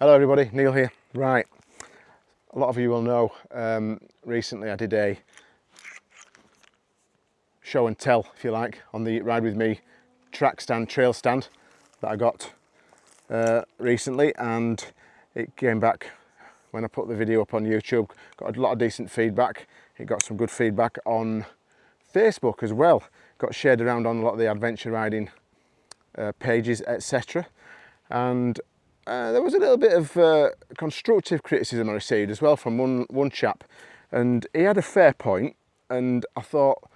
Hello everybody, Neil here. Right, a lot of you will know um, recently I did a show and tell, if you like, on the Ride With Me track stand, trail stand that I got uh, recently and it came back when I put the video up on YouTube, got a lot of decent feedback. It got some good feedback on Facebook as well. Got shared around on a lot of the adventure riding uh, pages, etc. And uh, there was a little bit of uh, constructive criticism I received as well from one, one chap. And he had a fair point and I thought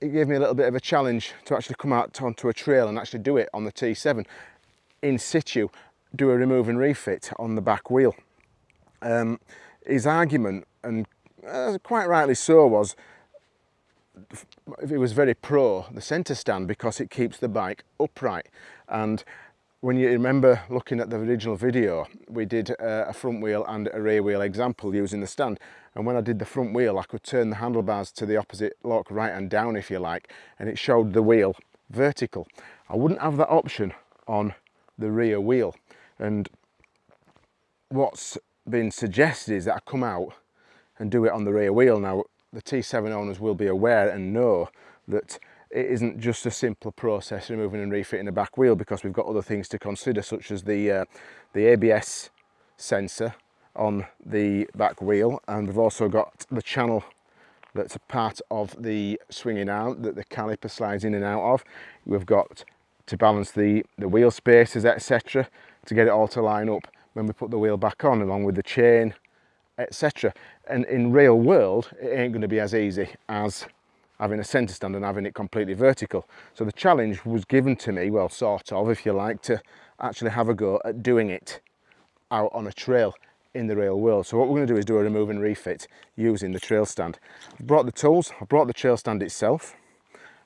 it gave me a little bit of a challenge to actually come out onto a trail and actually do it on the T7 in situ, do a remove and refit on the back wheel. Um, his argument, and uh, quite rightly so, was it was very pro the centre stand because it keeps the bike upright and when you remember looking at the original video we did uh, a front wheel and a rear wheel example using the stand. And when I did the front wheel I could turn the handlebars to the opposite lock right and down if you like and it showed the wheel vertical. I wouldn't have that option on the rear wheel. And what's been suggested is that I come out and do it on the rear wheel. Now the T7 owners will be aware and know that it isn't just a simple process removing and refitting the back wheel because we've got other things to consider such as the uh, the ABS sensor on the back wheel and we've also got the channel that's a part of the swinging arm that the caliper slides in and out of. We've got to balance the, the wheel spaces etc to get it all to line up when we put the wheel back on along with the chain etc and in real world it ain't going to be as easy as having a centre stand and having it completely vertical. So the challenge was given to me, well sort of if you like, to actually have a go at doing it out on a trail in the real world. So what we're going to do is do a remove and refit using the trail stand. I've brought the tools, I've brought the trail stand itself,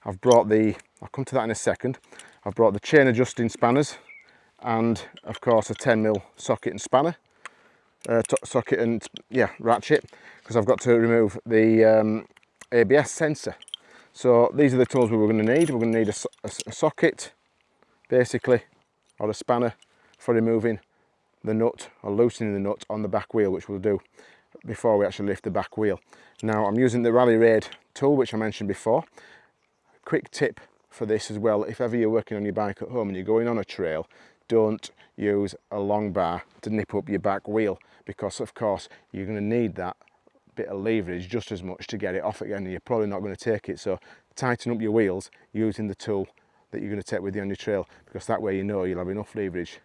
I've brought the, I'll come to that in a second, I've brought the chain adjusting spanners and of course a 10mm socket and spanner, uh, socket and yeah ratchet because I've got to remove the um, Eh, ABS sensor. So these are the tools we were going to need. We're going to need a, a, a socket, basically, or a spanner for removing the nut or loosening the nut on the back wheel, which we'll do before we actually lift the back wheel. Now I'm using the Rally Raid tool, which I mentioned before. Quick tip for this as well, if ever you're working on your bike at home and you're going on a trail, don't use a long bar to nip up your back wheel because of course you're going to need that bit of leverage just as much to get it off again and you're probably not going to take it. So tighten up your wheels using the tool that you're going to take with you on your trail because that way you know you'll have enough leverage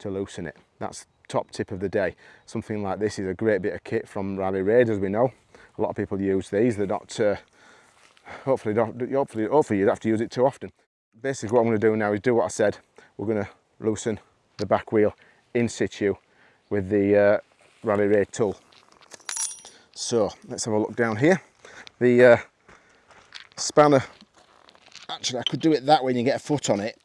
to loosen it. That's top tip of the day. Something like this is a great bit of kit from Rally Raid as we know. A lot of people use these. They're not uh, hopefully don't hopefully hopefully you don't have to use it too often. Basically what I'm going to do now is do what I said. We're going to loosen the back wheel in situ with the uh, Rally Raid tool so let's have a look down here. The uh, spanner, actually I could do it that way and you get a foot on it,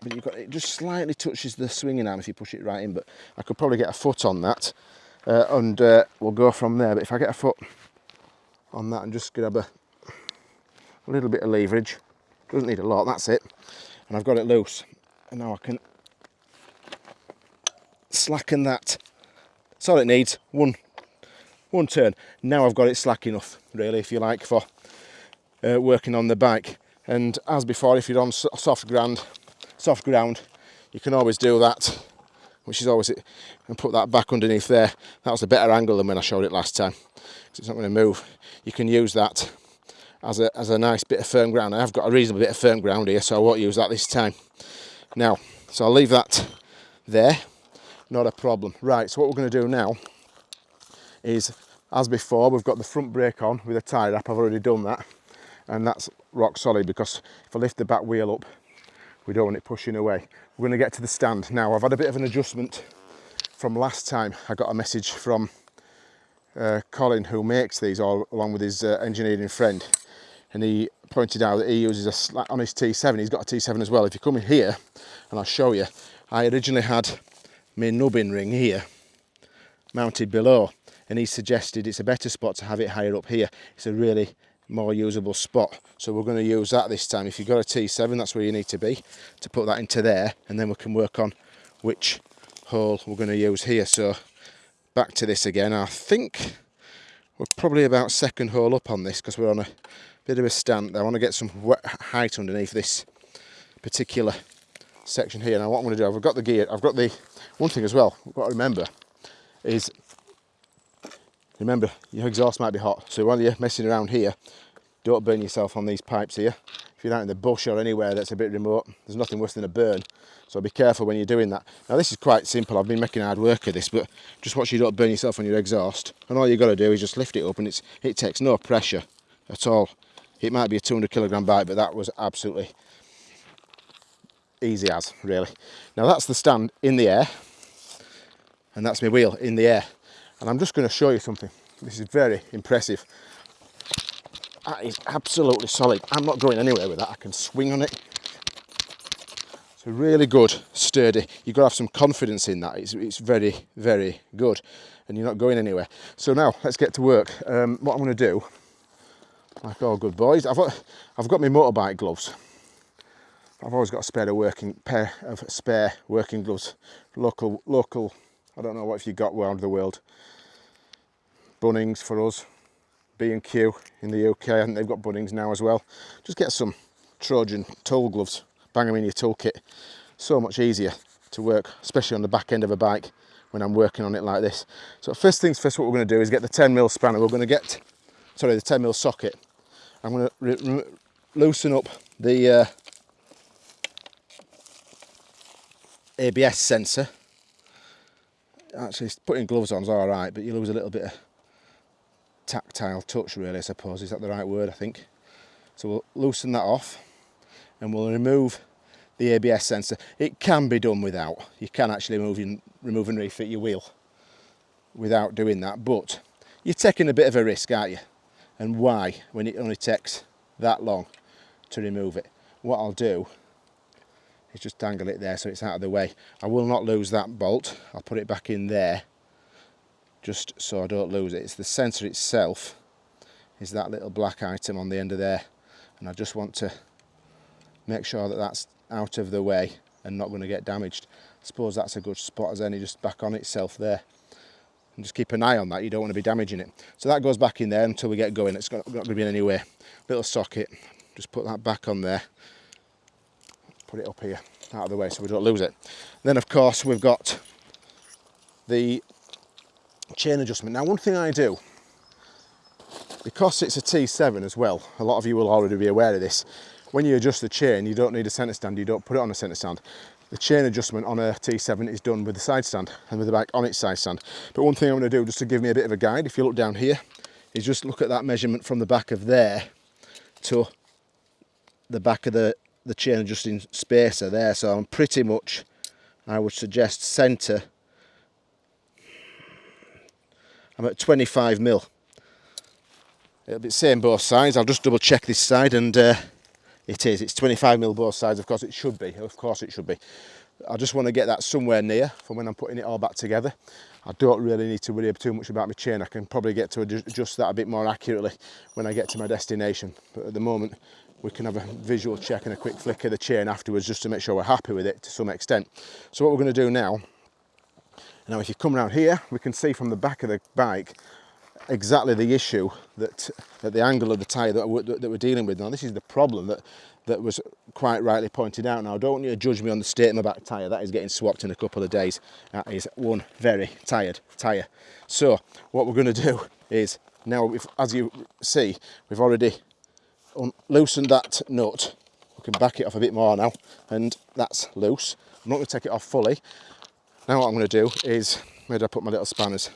but you've got it just slightly touches the swinging arm if you push it right in, but I could probably get a foot on that uh, and uh, we'll go from there. But if I get a foot on that and just grab a, a little bit of leverage, doesn't need a lot, that's it, and I've got it loose. And now I can slacken that. That's all it needs, one one turn. Now I've got it slack enough, really, if you like, for uh, working on the bike. And as before, if you're on soft ground, soft ground, you can always do that, which is always it, and put that back underneath there. That was a better angle than when I showed it last time, because it's not going to move. You can use that as a, as a nice bit of firm ground. I have got a reasonable bit of firm ground here, so I won't use that this time. Now, so I'll leave that there, not a problem. Right, so what we're going to do now is as before we've got the front brake on with a tie wrap I've already done that. And that's rock solid because if I lift the back wheel up we don't want it pushing away. We're going to get to the stand. Now I've had a bit of an adjustment from last time. I got a message from uh, Colin who makes these all along with his uh, engineering friend. And he pointed out that he uses a slack on his T7 he's got a T7 as well. If you come in here and I'll show you I originally had my nubbin ring here mounted below and he suggested it's a better spot to have it higher up here. It's a really more usable spot. So we're going to use that this time. If you've got a T7, that's where you need to be to put that into there and then we can work on which hole we're going to use here. So back to this again. I think we're probably about second hole up on this because we're on a bit of a stand. I want to get some height underneath this particular section here. Now what I'm going to do, I've got the gear, I've got the, one thing as well, I've got to remember is, remember your exhaust might be hot. So while you're messing around here, don't burn yourself on these pipes here. If you're out in the bush or anywhere that's a bit remote, there's nothing worse than a burn. So be careful when you're doing that. Now this is quite simple, I've been making hard work of this, but just watch you don't burn yourself on your exhaust. And all you've got to do is just lift it up and it's, it takes no pressure at all. It might be a 200 kilogram bike, but that was absolutely easy as, really. Now that's the stand in the air, and that's my wheel in the air. And I'm just going to show you something. This is very impressive. That is absolutely solid. I'm not going anywhere with that. I can swing on it. It's really good, sturdy. You've got to have some confidence in that. It's, it's very, very good. And you're not going anywhere. So now, let's get to work. Um, what I'm going to do, like all good boys, I've got, I've got my motorbike gloves. I've always got a spare working pair of spare working gloves. Local, local. I don't know what if you got around the world. Bunnings for us. B&Q in the UK, and they've got Bunnings now as well. Just get some Trojan tool gloves, bang them in your toolkit. So much easier to work, especially on the back end of a bike when I'm working on it like this. So first things first, what we're going to do is get the 10 mil spanner. We're going to get, sorry, the 10 mil socket. I'm going to loosen up the uh, ABS sensor. Actually, putting gloves on is all right, but you lose a little bit of tactile touch, really, I suppose. Is that the right word, I think? So we'll loosen that off and we'll remove the ABS sensor. It can be done without. You can actually move and, remove and refit your wheel without doing that, but you're taking a bit of a risk, aren't you? And why, when it only takes that long to remove it? What I'll do is just dangle it there so it's out of the way. I will not lose that bolt. I'll put it back in there just so I don't lose it. It's the sensor itself is that little black item on the end of there and I just want to make sure that that's out of the way and not going to get damaged. I suppose that's a good spot as any just back on itself there and just keep an eye on that you don't want to be damaging it. So that goes back in there until we get going it's not going to be in any way. Little socket just put that back on there put it up here out of the way so we don't lose it. Then of course we've got the chain adjustment. Now one thing I do, because it's a T7 as well, a lot of you will already be aware of this, when you adjust the chain you don't need a centre stand, you don't put it on a centre stand. The chain adjustment on a T7 is done with the side stand and with the bike on its side stand. But one thing I'm going to do just to give me a bit of a guide, if you look down here, is just look at that measurement from the back of there to the back of the the chain adjusting spacer there so I'm pretty much I would suggest centre. I'm at 25 mil. It'll be the same both sides. I'll just double check this side and uh, it is. It's 25 mil both sides. Of course it should be. Of course it should be. I just want to get that somewhere near for when I'm putting it all back together. I don't really need to worry too much about my chain. I can probably get to adjust that a bit more accurately when I get to my destination. But at the moment we can have a visual check and a quick flick of the chain afterwards just to make sure we're happy with it to some extent. So what we're going to do now, now if you come around here, we can see from the back of the bike exactly the issue that at the angle of the tyre that, we're, that we're dealing with. Now this is the problem that that was quite rightly pointed out. Now I don't want you to judge me on the state of my back tyre, that is getting swapped in a couple of days. That is one very tired tyre. So what we're going to do is now, if, as you see, we've already loosened that nut. We can back it off a bit more now, and that's loose. I'm not going to take it off fully. Now what I'm going to do is, where did I put my little spanners?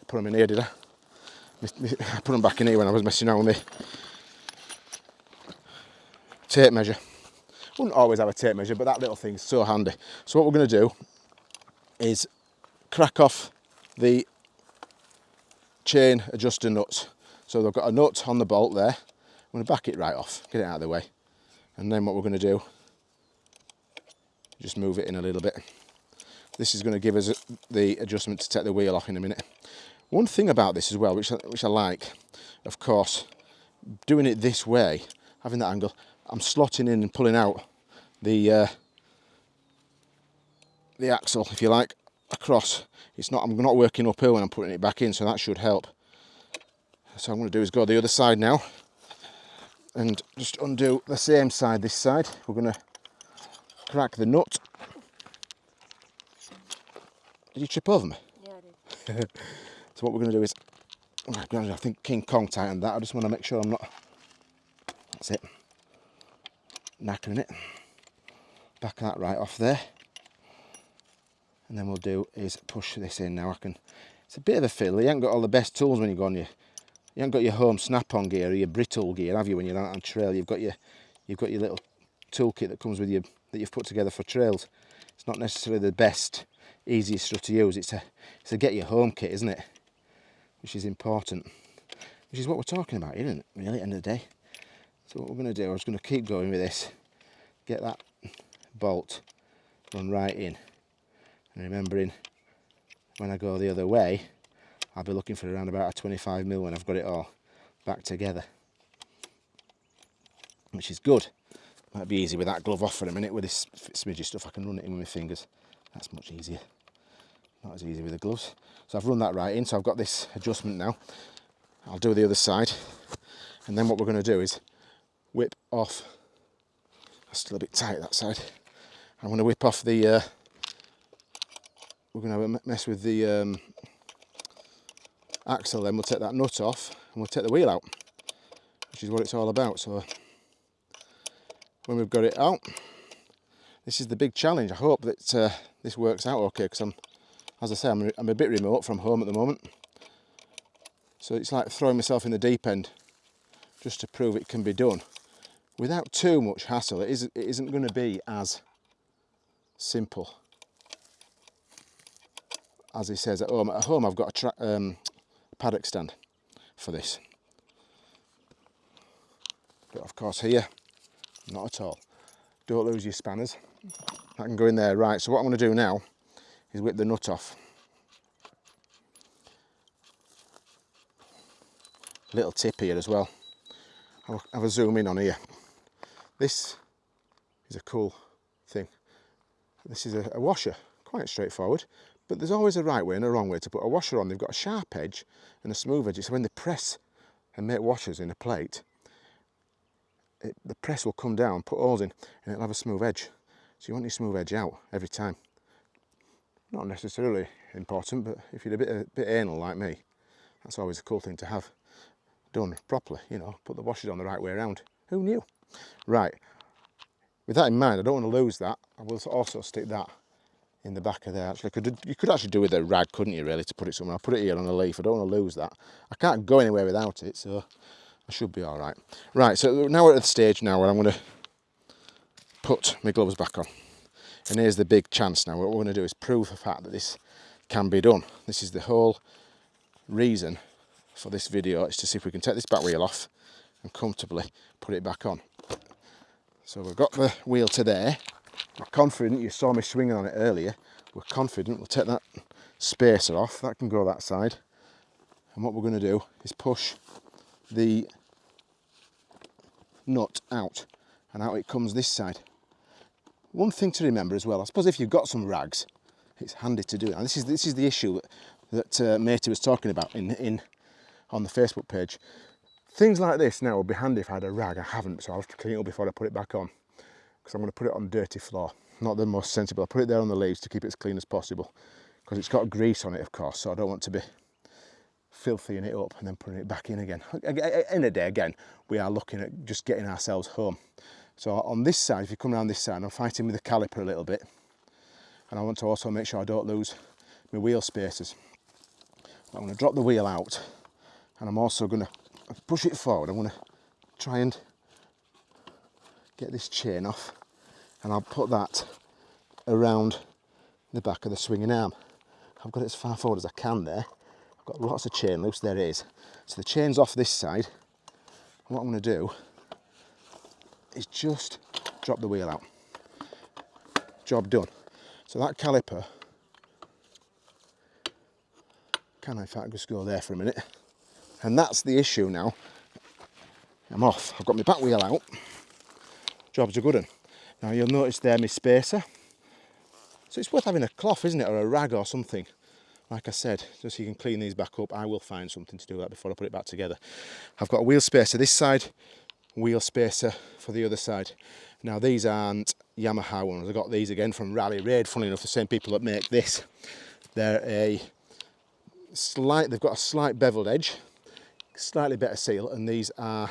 I put them in here, did I? I put them back in here when I was messing around with me tape measure. Wouldn't always have a tape measure, but that little thing's so handy. So what we're going to do is crack off the chain adjuster nuts. So they've got a nut on the bolt there I'm going to back it right off, get it out of the way. And then what we're going to do, just move it in a little bit. This is going to give us the adjustment to take the wheel off in a minute. One thing about this as well, which I, which I like, of course, doing it this way, having that angle, I'm slotting in and pulling out the uh, the axle, if you like, across. It's not, I'm not working uphill when I'm putting it back in, so that should help. So I'm going to do is go the other side now and just undo the same side this side. We're going to crack the nut. Did you trip over me? Yeah, I did. So what we're going to do is, oh my God, I think King Kong tightened that. I just want to make sure I'm not, that's it, knackering it. Back that right off there. And then we'll do is push this in now. I can, it's a bit of a fiddle. You ain't got all the best tools when you go on your, you haven't got your home snap-on gear or your Britool gear, have you? When you're out on trail, you've got your, you've got your little toolkit that comes with you that you've put together for trails. It's not necessarily the best, easiest stuff to use. It's a, it's a get your home kit, isn't it? Which is important. Which is what we're talking about, isn't it? Really, at the end of the day. So what we're going to do, I'm just going to keep going with this. Get that bolt run right in. And remembering when I go the other way, I'll be looking for around about a 25 mil when I've got it all back together. Which is good. Might be easy with that glove off for a minute. With this smidgy stuff, I can run it in with my fingers. That's much easier. Not as easy with the gloves. So I've run that right in, so I've got this adjustment now. I'll do the other side. And then what we're going to do is whip off. That's still a bit tight that side. I'm going to whip off the. Uh, we're going to mess with the um, axle. Then we'll take that nut off and we'll take the wheel out, which is what it's all about. So when we've got it out, this is the big challenge. I hope that uh, this works out okay because I'm, as I say, I'm, I'm a bit remote from home at the moment. So it's like throwing myself in the deep end just to prove it can be done without too much hassle. It isn't, it isn't going to be as simple as he says at home. At home I've got a um, paddock stand for this. But of course here, not at all. Don't lose your spanners. I can go in there. Right, so what I'm going to do now is whip the nut off. Little tip here as well. I'll have a zoom in on here. This is a cool thing. This is a, a washer, quite straightforward, but there's always a right way and a wrong way to put a washer on. They've got a sharp edge and a smooth edge. So when they press and make washers in a plate, it, the press will come down, put holes in, and it'll have a smooth edge. So you want your smooth edge out every time. Not necessarily important, but if you're a bit, a bit anal like me, that's always a cool thing to have done properly, you know, put the washers on the right way around. Who knew? Right, with that in mind, I don't want to lose that. I will also stick that in the back of there. Actually, could you could actually do with a rag, couldn't you, really, to put it somewhere? I'll put it here on a leaf. I don't want to lose that. I can't go anywhere without it, so I should be all right. Right, so now we're at the stage now where I'm going to put my gloves back on. And here's the big chance now. What we're going to do is prove the fact that this can be done. This is the whole reason for this video is to see if we can take this back wheel off and comfortably put it back on. So we've got the wheel to there. We're confident, you saw me swinging on it earlier. We're confident we'll take that spacer off. That can go that side. And what we're going to do is push the nut out and out it comes this side. One thing to remember as well, I suppose if you've got some rags, it's handy to do it. And this is this is the issue that, that uh, Matey was talking about in in on the Facebook page. Things like this now would be handy if I had a rag. I haven't, so I'll have to clean it up before I put it back on. Because I'm going to put it on dirty floor. Not the most sensible. I'll put it there on the leaves to keep it as clean as possible. Because it's got grease on it, of course, so I don't want to be filthying it up and then putting it back in again. In a day, again, we are looking at just getting ourselves home. So on this side, if you come around this side, I'm fighting with the caliper a little bit. And I want to also make sure I don't lose my wheel spacers. I'm going to drop the wheel out and I'm also going to push it forward. I'm going to try and get this chain off and I'll put that around the back of the swinging arm. I've got it as far forward as I can there. I've got lots of chain loose, there it is. So the chain's off this side. what I'm to do is just drop the wheel out. Job done. So that caliper can I in fact just go there for a minute and that's the issue now I'm off I've got my back wheel out job's a good one now you'll notice there my spacer So it's worth having a cloth, isn't it, or a rag or something. Like I said, just so you can clean these back up. I will find something to do that before I put it back together. I've got a wheel spacer this side, wheel spacer for the other side. Now these aren't Yamaha ones. I got these again from Rally Raid. Funny enough, the same people that make this. They're a slight. They've got a slight beveled edge, slightly better seal, and these are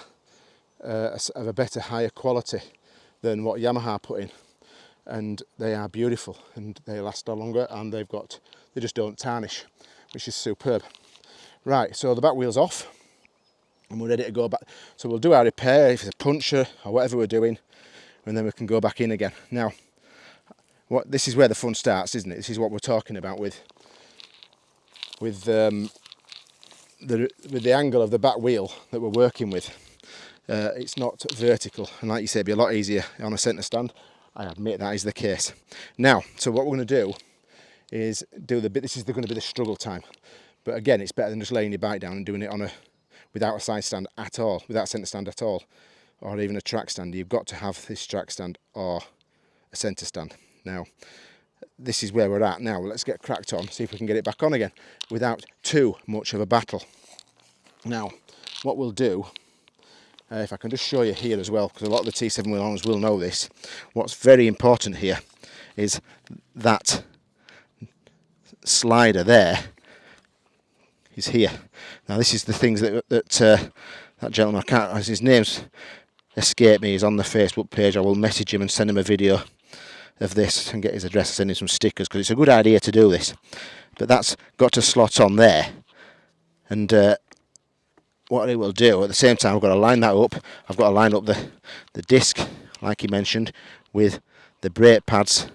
uh, of a better, higher quality than what Yamaha put in. And they are beautiful, and they last a longer, and they've got. They just don't tarnish, which is superb. Right, so the back wheel's off and we're ready to go back. So we'll do our repair, if it's a puncture or whatever we're doing, and then we can go back in again. Now, what this is where the fun starts, isn't it? This is what we're talking about with with um, the with the angle of the back wheel that we're working with. Uh, it's not vertical, and like you said, it'd be a lot easier on a centre stand. I admit that is the case. Now, so what we're going to do is do the bit. This is going to be the struggle time, but again, it's better than just laying your bike down and doing it on a without a side stand at all, without centre stand at all or even a track stand, you've got to have this track stand or a centre stand. Now, this is where we're at now. Let's get cracked on, see if we can get it back on again without too much of a battle. Now, what we'll do, uh, if I can just show you here as well, because a lot of the T7 wheel owners will know this, what's very important here is that slider there is here. Now this is the things that, that uh, that gentleman, I can't, his name's escape me, he's on the Facebook page. I will message him and send him a video of this and get his address and send him some stickers because it's a good idea to do this. But that's got to slot on there. And uh, what I will do at the same time, I've got to line that up. I've got to line up the, the disc, like he mentioned, with the brake pads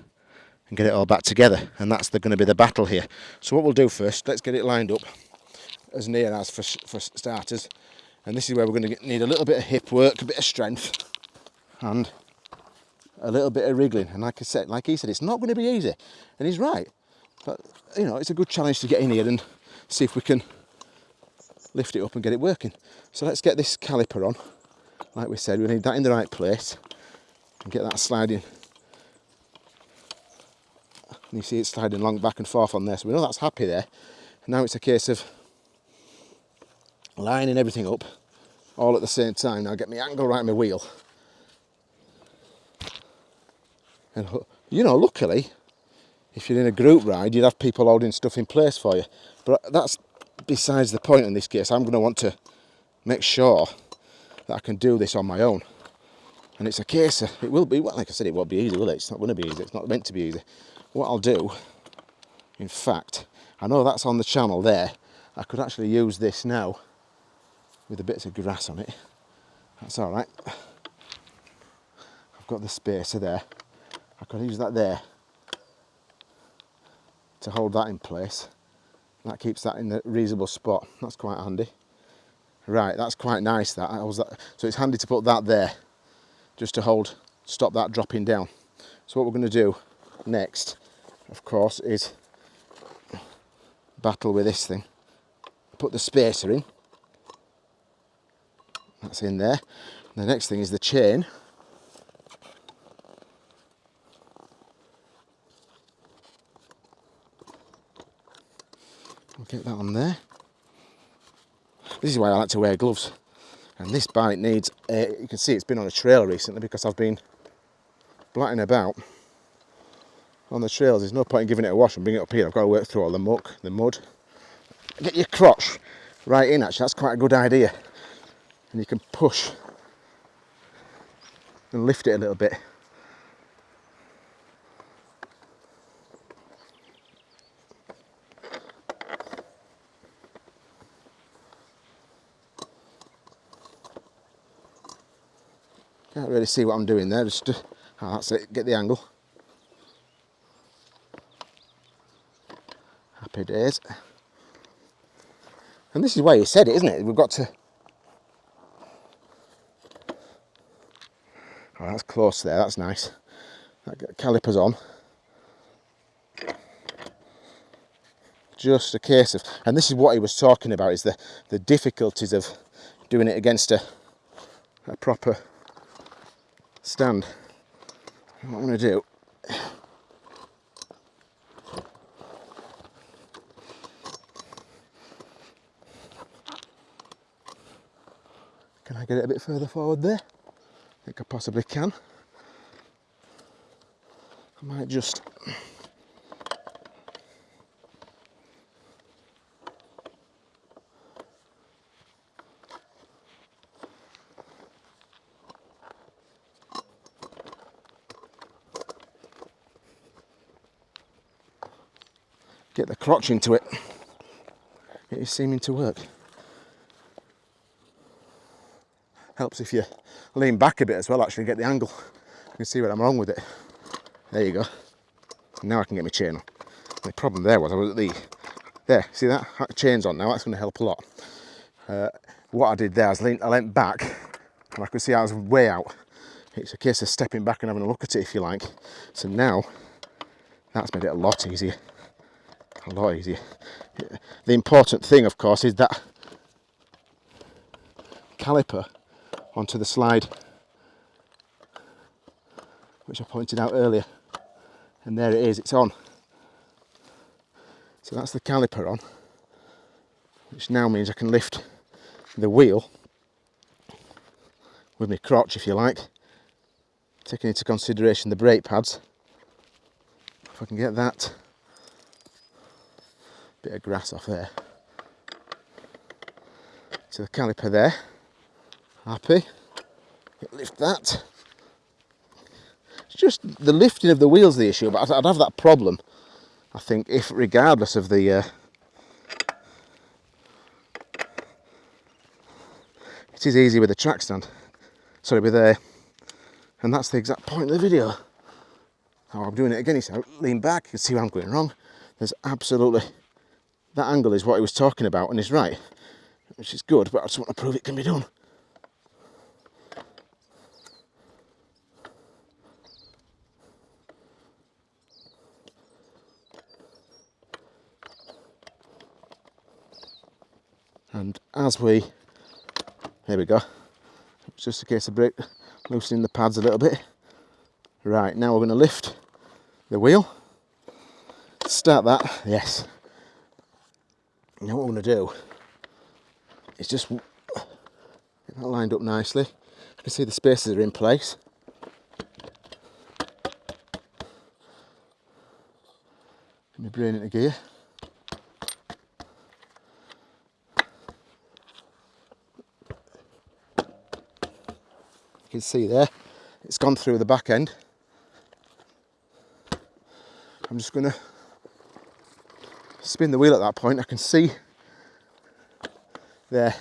and get it all back together. And that's going to be the battle here. So what we'll do first, let's get it lined up as near as for, for starters and this is where we're going to need a little bit of hip work, a bit of strength, and a little bit of wriggling. And like I said, like he said, it's not going to be easy, and he's right. But you know, it's a good challenge to get in here and see if we can lift it up and get it working. So let's get this caliper on. Like we said, we need that in the right place and get that sliding. And you see it sliding along back and forth on there, so we know that's happy there. And now it's a case of lining everything up all at the same time. Now get my angle right on my wheel. And you know, luckily, if you're in a group ride, you'd have people holding stuff in place for you. But that's besides the point in this case. I'm going to want to make sure that I can do this on my own. And it's a case of, it will be, well, like I said, it won't be easy, will it? It's not going to be easy. It's not meant to be easy. What I'll do, in fact, I know that's on the channel there. I could actually use this now with the bits of grass on it. That's all right. I've got the spacer there. I could use that there to hold that in place. That keeps that in the reasonable spot. That's quite handy. Right, that's quite nice that. I was that. So it's handy to put that there just to hold, stop that dropping down. So what we're going to do next, of course, is battle with this thing. Put the spacer in that's in there. The next thing is the chain. I'll get that on there. This is why I like to wear gloves. And this bike needs, a, you can see it's been on a trail recently because I've been blatting about on the trails. There's no point in giving it a wash and bringing it up here. I've got to work through all the muck, the mud. Get your crotch right in actually, that's quite a good idea and you can push and lift it a little bit. Really see what I'm doing there, just, uh, oh, that's it, get the angle. Happy days. And this is why you said it, isn't it? We've got to Oh, that's close there, that's nice. That caliper's on. Just a case of, and this is what he was talking about, is the, the difficulties of doing it against a, a proper stand. What I'm going to do Can I get it a bit further forward there? I think I possibly can. I might just get the crotch into it. It is seeming to work. Helps if you lean back a bit as well, actually get the angle. You can see where I'm wrong with it. There you go. Now I can get my chain on. The problem there was I was at the, there, see that? that chain's on now, that's going to help a lot. Uh, what I did there is lean, I leant back and I could see I was way out. It's a case of stepping back and having a look at it if you like. So now, that's made it a lot easier a lot easier. The important thing, of course, is that caliper onto the slide, which I pointed out earlier. And there it is, it's on. So that's the caliper on, which now means I can lift the wheel with my crotch, if you like, taking into consideration the brake pads. If I can get that bit of grass off there. So the caliper there, happy, lift that. It's just the lifting of the wheels the issue, but I'd, have that problem, I think, if regardless of the uh, it is easy with a track stand. Sorry, with a, and that's the exact point of the video. Oh, I'm doing it again. So lean back, you can see where I'm going wrong. There's absolutely that angle is what he was talking about and he's right, which is good, but I just want to prove it can be done. And as we, here we go, it's just a case of break, loosening the pads a little bit. Right, now we're going to lift the wheel, start that, yes, now what I'm going to do is just get that lined up nicely. I can see the spaces are in place. Get my brain into gear. You can see there, it's gone through the back end. I'm just going to spin the wheel at that point, I can see there.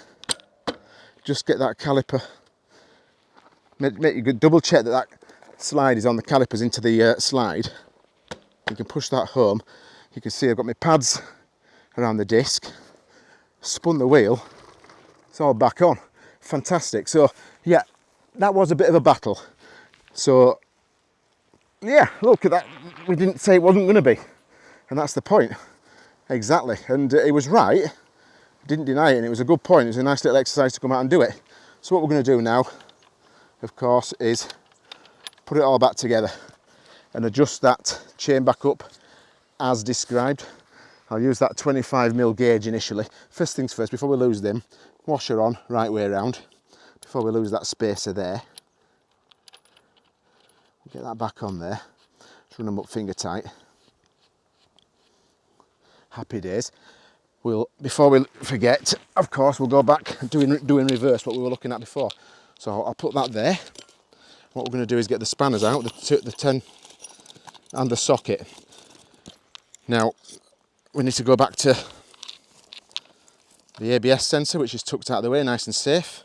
Just get that caliper. Make, make you good double check that that slide is on the calipers into the uh, slide. You can push that home. You can see I've got my pads around the disc. Spun the wheel. It's all back on. Fantastic. So yeah, that was a bit of a battle. So yeah, look at that. We didn't say it wasn't going to be. And that's the point. Exactly, and uh, he was right. Didn't deny it, and it was a good point. It was a nice little exercise to come out and do it. So what we're going to do now, of course, is put it all back together and adjust that chain back up as described. I'll use that 25mm gauge initially. First things first, before we lose them, washer on right way around, before we lose that spacer there. Get that back on there. Just run them up finger tight happy days. We'll, before we forget, of course, we'll go back doing, doing reverse what we were looking at before. So I'll put that there. What we're going to do is get the spanners out, the, the 10 and the socket. Now, we need to go back to the ABS sensor, which is tucked out of the way, nice and safe.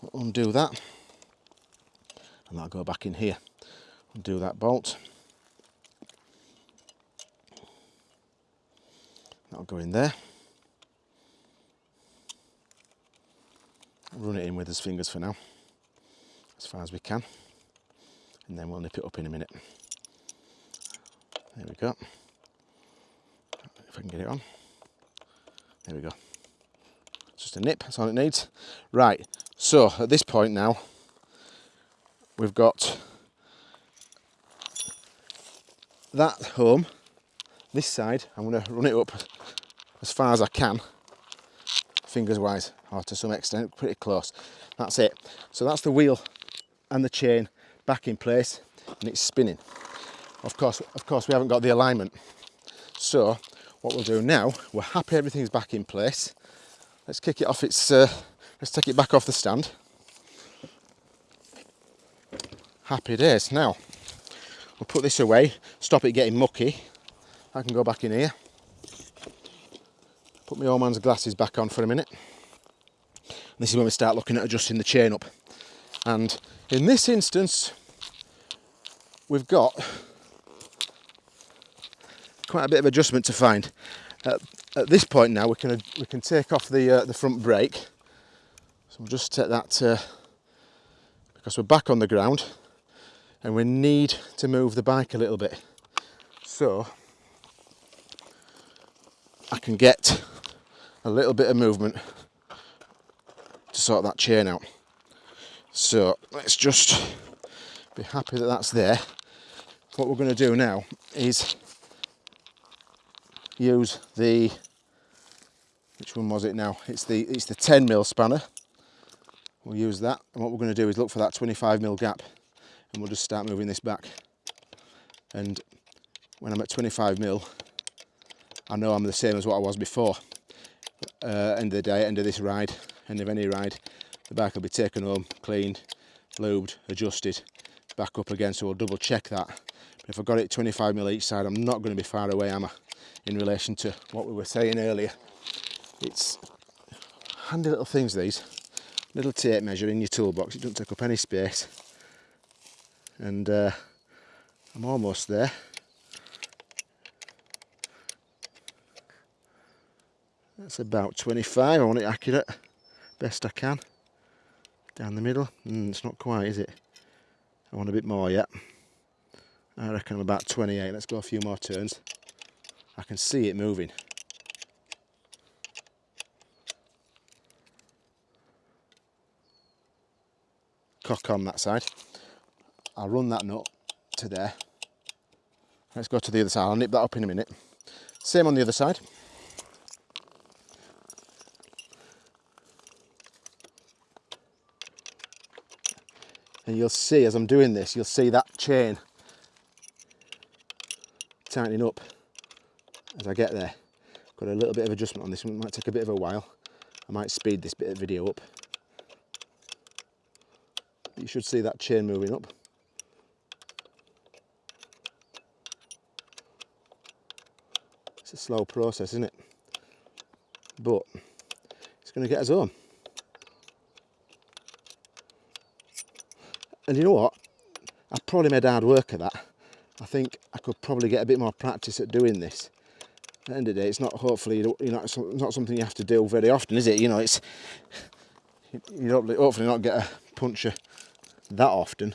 We'll undo that. And that'll go back in here. Undo that bolt. That'll go in there. Run it in with his fingers for now, as far as we can, and then we'll nip it up in a minute. There we go. If I can get it on. There we go. just a nip, that's all it needs. Right, so at this point now, we've got that home, this side, I'm going to run it up as far as I can, fingers wise, or to some extent, pretty close. That's it. So that's the wheel and the chain back in place and it's spinning. Of course, of course we haven't got the alignment. So what we'll do now, we're happy everything's back in place. Let's kick it off its, uh, let's take it back off the stand. Happy days. Now, we'll put this away, stop it getting mucky. I can go back in here. Put my old man's glasses back on for a minute. This is when we start looking at adjusting the chain up. And in this instance, we've got quite a bit of adjustment to find. At this point now, we can we can take off the uh, the front brake. So we'll just take that uh, because we're back on the ground, and we need to move the bike a little bit. So I can get a little bit of movement to sort that chain out. So let's just be happy that that's there. What we're going to do now is use the which one was it now? It's the it's the 10 mil spanner. We'll use that, and what we're going to do is look for that 25 mil gap, and we'll just start moving this back. And when I'm at 25 mil, I know I'm the same as what I was before. Uh, end of the day, end of this ride, end of any ride, the bike will be taken home, cleaned, lubed, adjusted, back up again. So we'll double check that. But if I've got it 25 mil each side, I'm not going to be far away, am I? In relation to what we were saying earlier. It's handy little things these. Little tape measure in your toolbox, it doesn't take up any space. And uh, I'm almost there. That's about 25, I want it accurate, best I can. Down the middle, mm, it's not quite, is it? I want a bit more yet. I reckon I'm about 28, let's go a few more turns. I can see it moving. Cock on that side. I'll run that nut to there. Let's go to the other side, I'll nip that up in a minute. Same on the other side. And you'll see as I'm doing this you'll see that chain tightening up as I get there. Got a little bit of adjustment on this one. It might take a bit of a while. I might speed this bit of video up. You should see that chain moving up. It's a slow process isn't it? But it's going to get us home And you know what? I probably made hard work of that. I think I could probably get a bit more practice at doing this. At the end of the day, it's not hopefully you know it's not something you have to do very often, is it? You know, it's you hopefully not get a puncher that often.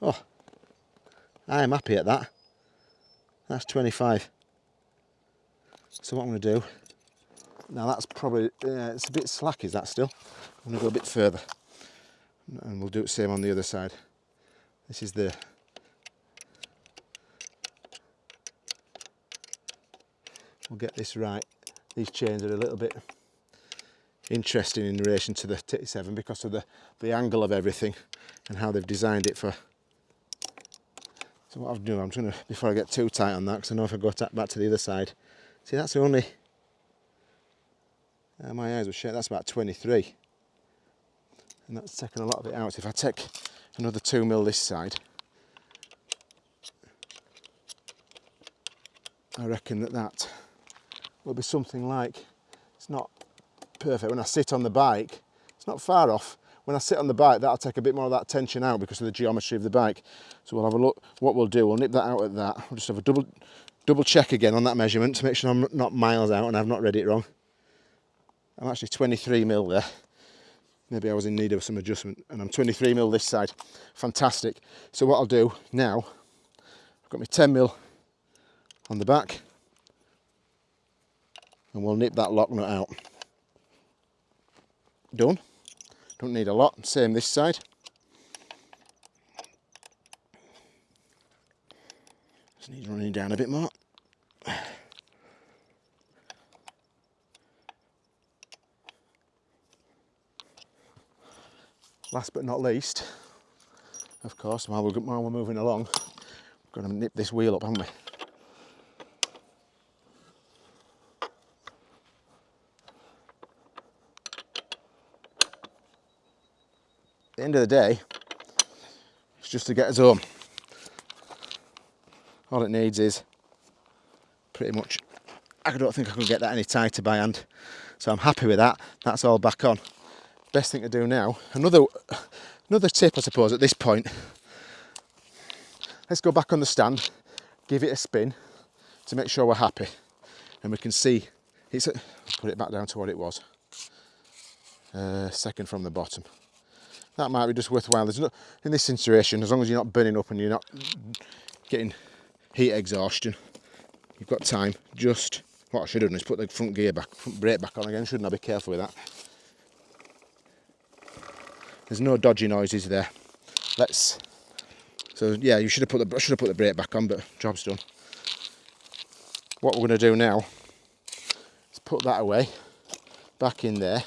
Oh, I am happy at that. That's 25. So what I'm going to do now that's probably uh, it's a bit slack is that still I'm going to go a bit further and we'll do the same on the other side. This is the we'll get this right. These chains are a little bit interesting in relation to the T7 because of the, the angle of everything and how they've designed it for so what I've done, I'm going to, before I get too tight on that, because I know if I go back to the other side, see that's the only, uh, my eyes were shut, that's about 23 and that's taken a lot of it out. If I take another two mil this side, I reckon that that will be something like, it's not perfect. When I sit on the bike, it's not far off. When I sit on the bike, that'll take a bit more of that tension out because of the geometry of the bike. So we'll have a look, what we'll do, we'll nip that out at that. We'll just have a double, double check again on that measurement to make sure I'm not miles out and I've not read it wrong. I'm actually 23 mil there maybe I was in need of some adjustment and I'm 23 mil this side. Fantastic. So what I'll do now I've got my 10 mil on the back and we'll nip that lock nut out. Done. Don't need a lot. Same this side. Just need running down a bit more last but not least, of course, while we're, while we're moving along, we're going to nip this wheel up, haven't we? At the end of the day, it's just to get us home. All it needs is pretty much, I don't think I can get that any tighter by hand. So I'm happy with that. That's all back on. Best thing to do now, another, another tip I suppose at this point, let's go back on the stand, give it a spin to make sure we're happy. And we can see, it's a, put it back down to what it was. Uh, second from the bottom. That might be just worthwhile. There's no, in this situation, as long as you're not burning up and you're not getting heat exhaustion, you've got time. Just, what I should have done is put the front gear back, front brake back on again, shouldn't I? Be careful with that. There's no dodgy noises there. Let's, so yeah, you should have put the, should have put the brake back on, but job's done. What we're going to do now is put that away, back in there,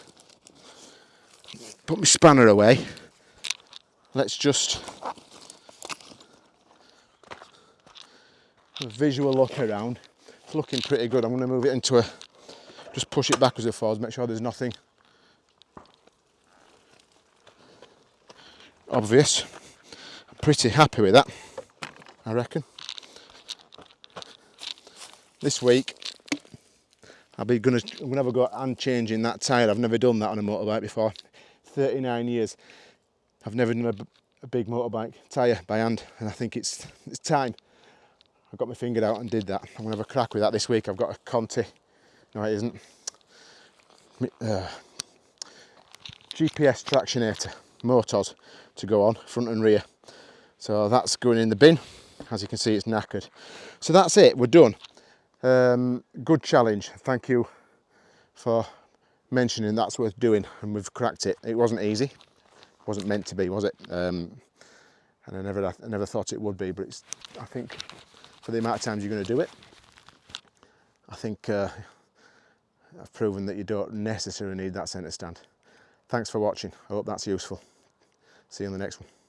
put my spanner away. Let's just visual look around. It's looking pretty good. I'm going to move it into a, just push it back as it falls, make sure there's nothing obvious. I'm pretty happy with that, I reckon. This week, I'll be gonna, I'm gonna have a go and changing that tyre. I've never done that on a motorbike before. 39 years. I've never done a, a big motorbike tyre by hand, and I think it's it's time. I got my finger out and did that. I'm gonna have a crack with that this week. I've got a Conti. No, it isn't. Uh, GPS Tractionator Motoz to go on front and rear. So that's going in the bin. As you can see, it's knackered. So that's it. We're done. Um, good challenge. Thank you for mentioning that's worth doing and we've cracked it. It wasn't easy. It wasn't meant to be, was it? Um, and I never, I never thought it would be, but it's, I think for the amount of times you're going to do it, I think uh, I've proven that you don't necessarily need that centre stand. Thanks for watching. I hope that's useful. See you in the next one.